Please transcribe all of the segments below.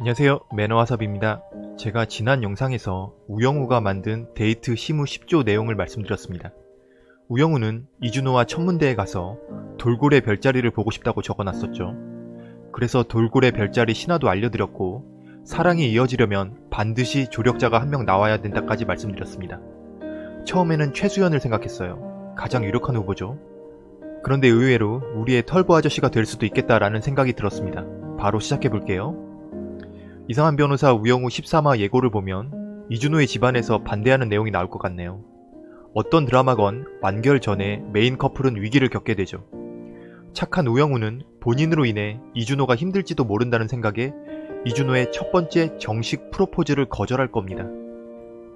안녕하세요 매너와삽입니다. 제가 지난 영상에서 우영우가 만든 데이트 시무 10조 내용을 말씀드렸습니다. 우영우는 이준호와 천문대에 가서 돌고래 별자리를 보고 싶다고 적어놨었죠. 그래서 돌고래 별자리 신화도 알려드렸고 사랑이 이어지려면 반드시 조력자가 한 명 나와야 된다까지 말씀드렸습니다. 처음에는 최수연을 생각했어요. 가장 유력한 후보죠. 그런데 의외로 우리의 털보 아저씨가 될 수도 있겠다라는 생각이 들었습니다. 바로 시작해볼게요. 이상한 변호사 우영우 13화 예고를 보면 이준호의 집안에서 반대하는 내용이 나올 것 같네요. 어떤 드라마건 완결 전에 메인 커플은 위기를 겪게 되죠. 착한 우영우는 본인으로 인해 이준호가 힘들지도 모른다는 생각에 이준호의 첫 번째 정식 프로포즈를 거절할 겁니다.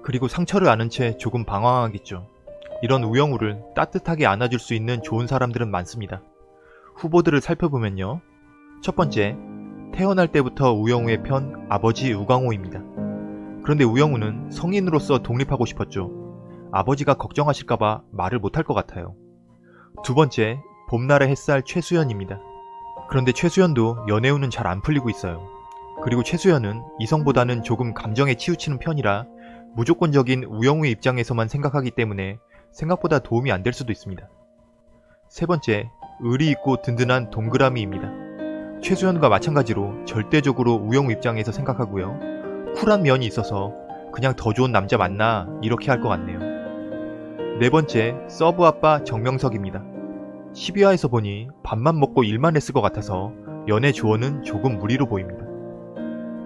그리고 상처를 아는 채 조금 방황하겠죠. 이런 우영우를 따뜻하게 안아줄 수 있는 좋은 사람들은 많습니다. 후보들을 살펴보면요. 첫 번째, 태어날 때부터 우영우의 편 아버지 우광호입니다. 그런데 우영우는 성인으로서 독립하고 싶었죠. 아버지가 걱정하실까봐 말을 못할 것 같아요. 두 번째, 봄날의 햇살 최수연입니다. 그런데 최수연도 연애운은 잘 안 풀리고 있어요. 그리고 최수연은 이성보다는 조금 감정에 치우치는 편이라 무조건적인 우영우의 입장에서만 생각하기 때문에 생각보다 도움이 안 될 수도 있습니다. 세 번째, 의리 있고 든든한 동그라미입니다. 최수연과 마찬가지로 절대적으로 우영우 입장에서 생각하고요. 쿨한 면이 있어서 그냥 더 좋은 남자 만나 이렇게 할 것 같네요. 네 번째, 서브 아빠 정명석입니다. 12화에서 보니 밥만 먹고 일만 했을 것 같아서 연애 조언은 조금 무리로 보입니다.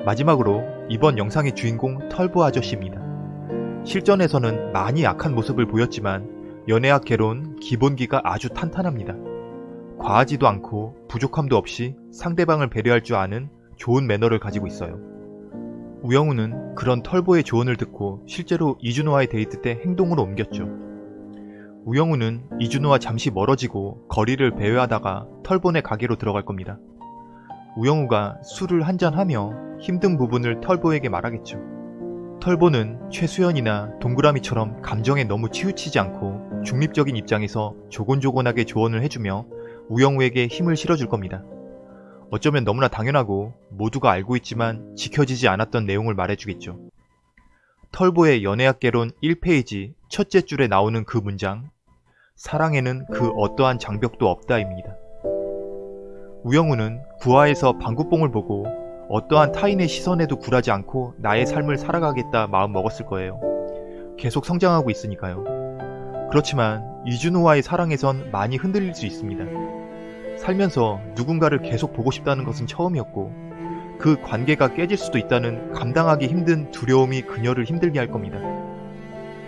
마지막으로 이번 영상의 주인공 털보 아저씨입니다. 실전에서는 많이 약한 모습을 보였지만 연애학 개론 기본기가 아주 탄탄합니다. 과하지도 않고 부족함도 없이 상대방을 배려할 줄 아는 좋은 매너를 가지고 있어요. 우영우는 그런 털보의 조언을 듣고 실제로 이준호와의 데이트 때 행동으로 옮겼죠. 우영우는 이준호와 잠시 멀어지고 거리를 배회하다가 털보네 가게로 들어갈 겁니다. 우영우가 술을 한잔하며 힘든 부분을 털보에게 말하겠죠. 털보는 최수연이나 동그라미처럼 감정에 너무 치우치지 않고 중립적인 입장에서 조곤조곤하게 조언을 해주며 우영우에게 힘을 실어줄 겁니다. 어쩌면 너무나 당연하고 모두가 알고 있지만 지켜지지 않았던 내용을 말해주겠죠. 털보의 연애학개론 1페이지 첫째 줄에 나오는 그 문장 사랑에는 그 어떠한 장벽도 없다입니다. 우영우는 구화에서 방구뽕을 보고 어떠한 타인의 시선에도 굴하지 않고 나의 삶을 살아가겠다 마음 먹었을 거예요. 계속 성장하고 있으니까요. 그렇지만 이준호와의 사랑에선 많이 흔들릴 수 있습니다. 살면서 누군가를 계속 보고 싶다는 것은 처음이었고 그 관계가 깨질 수도 있다는 감당하기 힘든 두려움이 그녀를 힘들게 할 겁니다.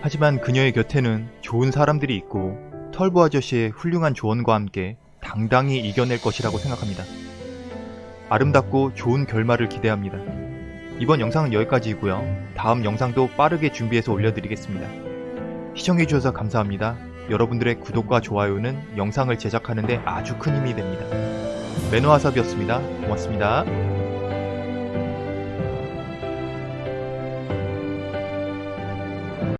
하지만 그녀의 곁에는 좋은 사람들이 있고 털보 아저씨의 훌륭한 조언과 함께 당당히 이겨낼 것이라고 생각합니다. 아름답고 좋은 결말을 기대합니다. 이번 영상은 여기까지이고요. 다음 영상도 빠르게 준비해서 올려드리겠습니다. 시청해주셔서 감사합니다. 여러분들의 구독과 좋아요는 영상을 제작하는데 아주 큰 힘이 됩니다. 매너와삽이었습니다. 고맙습니다.